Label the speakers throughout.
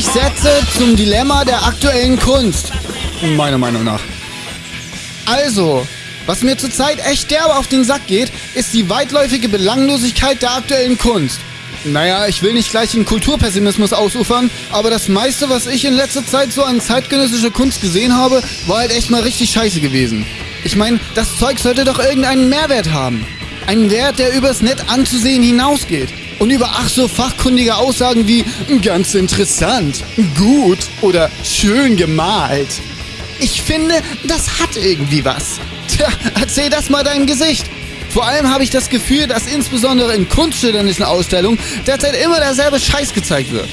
Speaker 1: 20 Sätze zum Dilemma der aktuellen Kunst. Meiner Meinung nach. Also, was mir zurzeit echt derbe auf den Sack geht, ist die weitläufige Belanglosigkeit der aktuellen Kunst. Naja, ich will nicht gleich in Kulturpessimismus ausufern, aber das meiste, was ich in letzter Zeit so an zeitgenössischer Kunst gesehen habe, war halt echt mal richtig scheiße gewesen. Ich meine, das Zeug sollte doch irgendeinen Mehrwert haben. Einen Wert, der übers nett anzusehen hinausgeht. Und über ach so fachkundige Aussagen wie ganz interessant, gut oder schön gemalt. Ich finde, das hat irgendwie was. Tja, erzähl das mal deinem Gesicht. Vor allem habe ich das Gefühl, dass insbesondere in kunststudentischen Ausstellungen derzeit immer derselbe Scheiß gezeigt wird.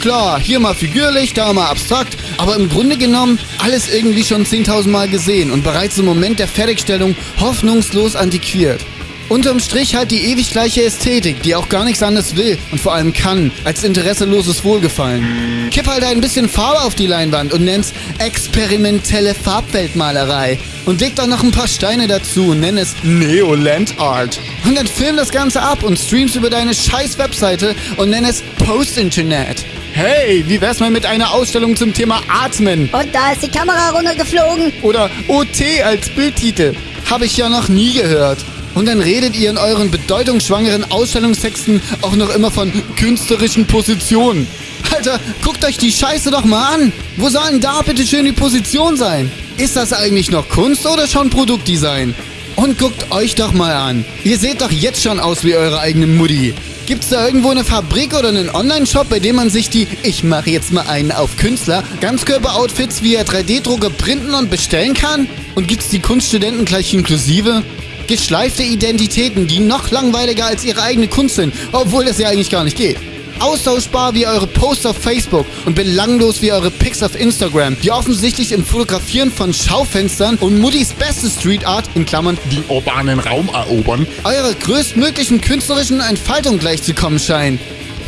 Speaker 1: Klar, hier mal figürlich, da mal abstrakt, aber im Grunde genommen alles irgendwie schon 10.000 Mal gesehen und bereits im Moment der Fertigstellung hoffnungslos antiquiert. Unterm Strich halt die ewig gleiche Ästhetik, die auch gar nichts anderes will und vor allem kann, als interesseloses Wohlgefallen. Kipp halt ein bisschen Farbe auf die Leinwand und nenn's experimentelle Farbweltmalerei. Und leg doch noch ein paar Steine dazu und nenn es Neoland Art. Und dann film das Ganze ab und stream's über deine scheiß Webseite und nenn es Post-Internet. Hey, wie wär's mal mit einer Ausstellung zum Thema Atmen?
Speaker 2: Und da ist die Kamera runtergeflogen.
Speaker 1: Oder OT als Bildtitel. Habe ich ja noch nie gehört. Und dann redet ihr in euren bedeutungsschwangeren Ausstellungstexten auch noch immer von künstlerischen Positionen. Alter, guckt euch die Scheiße doch mal an. Wo soll denn da bitte schön die Position sein? Ist das eigentlich noch Kunst oder schon Produktdesign? Und guckt euch doch mal an. Ihr seht doch jetzt schon aus wie eure eigene Mutti. Gibt's da irgendwo eine Fabrik oder einen Online-Shop, bei dem man sich die, ich mache jetzt mal einen auf Künstler, Ganzkörper-Outfits via 3D-Drucker printen und bestellen kann? Und gibt's die Kunststudenten gleich inklusive? Geschleifte Identitäten, die noch langweiliger als ihre eigene Kunst sind, obwohl das ja eigentlich gar nicht geht. Austauschbar wie eure Posts auf Facebook und belanglos wie eure Pics auf Instagram, die offensichtlich im Fotografieren von Schaufenstern und Muttys beste Street Art, in Klammern
Speaker 3: den urbanen Raum erobern,
Speaker 1: eurer größtmöglichen künstlerischen Entfaltung gleichzukommen scheinen.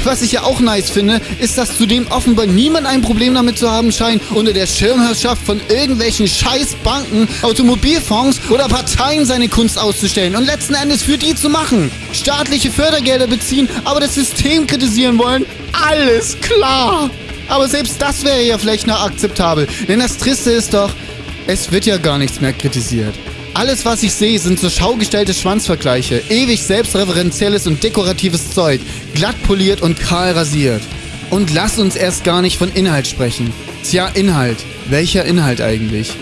Speaker 1: Was ich ja auch nice finde, ist, dass zudem offenbar niemand ein Problem damit zu haben scheint, unter der Schirmherrschaft von irgendwelchen Scheißbanken, Automobilfonds oder Parteien seine Kunst auszustellen und letzten Endes für die zu machen. Staatliche Fördergelder beziehen, aber das System kritisieren wollen. Alles klar! Aber selbst das wäre ja vielleicht noch akzeptabel, denn das Triste ist doch, es wird ja gar nichts mehr kritisiert. Alles, was ich sehe, sind so schaugestellte Schwanzvergleiche. Ewig selbstreferenzielles und dekoratives Zeug. Glatt poliert und kahl rasiert. Und lass uns erst gar nicht von Inhalt sprechen. Tja, Inhalt. Welcher Inhalt eigentlich?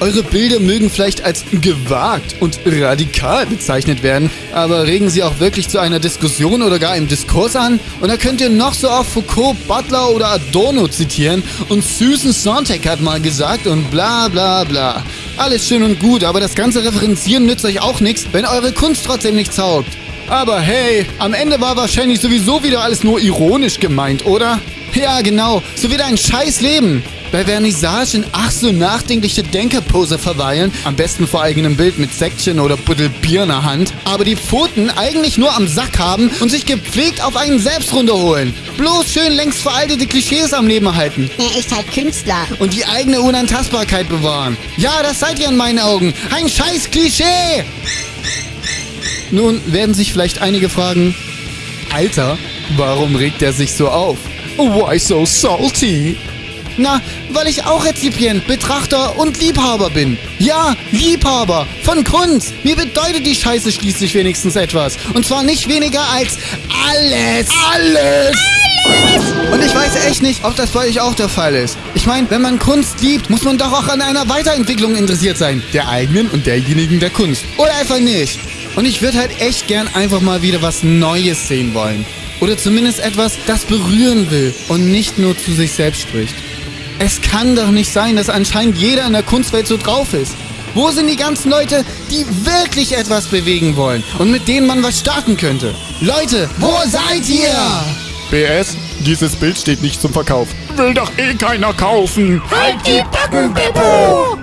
Speaker 1: Eure Bilder mögen vielleicht als gewagt und radikal bezeichnet werden, aber regen sie auch wirklich zu einer Diskussion oder gar einem Diskurs an? Und da könnt ihr noch so oft Foucault, Butler oder Adorno zitieren und Susan Sontag hat mal gesagt und bla bla bla. Alles schön und gut, aber das ganze Referenzieren nützt euch auch nichts, wenn eure Kunst trotzdem nicht taugt. Aber hey, am Ende war wahrscheinlich sowieso wieder alles nur ironisch gemeint, oder? Ja, genau, so wie dein scheiß Leben bei Vernissage in ach so nachdenkliche Denkerpose verweilen, am besten vor eigenem Bild mit Säckchen oder Buddel Bier in der Hand, aber die Pfoten eigentlich nur am Sack haben und sich gepflegt auf einen selbst runterholen. Bloß schön längst veraltete Klischees am Leben halten.
Speaker 2: Er ist halt Künstler.
Speaker 1: Und die eigene Unantastbarkeit bewahren. Ja, das seid ihr in meinen Augen. Ein scheiß Klischee! Nun werden sich vielleicht einige fragen, Alter, warum regt er sich so auf? Why so salty? Na, weil ich auch Rezipient, Betrachter und Liebhaber bin. Ja, Liebhaber von Kunst. Mir bedeutet die Scheiße schließlich wenigstens etwas. Und zwar nicht weniger als alles. Alles! Alles! Und ich weiß echt nicht, ob das bei euch auch der Fall ist. Ich meine, wenn man Kunst liebt, muss man doch auch an einer Weiterentwicklung interessiert sein. Der eigenen und derjenigen der Kunst. Oder einfach nicht. Und ich würde halt echt gern einfach mal wieder was Neues sehen wollen. Oder zumindest etwas, das berühren will und nicht nur zu sich selbst spricht. Es kann doch nicht sein, dass anscheinend jeder in der Kunstwelt so drauf ist. Wo sind die ganzen Leute, die wirklich etwas bewegen wollen und mit denen man was starten könnte? Leute, wo seid ihr?
Speaker 3: BS, dieses Bild steht nicht zum Verkauf. Will doch eh keiner kaufen.
Speaker 4: Halt die Backen, Beppo!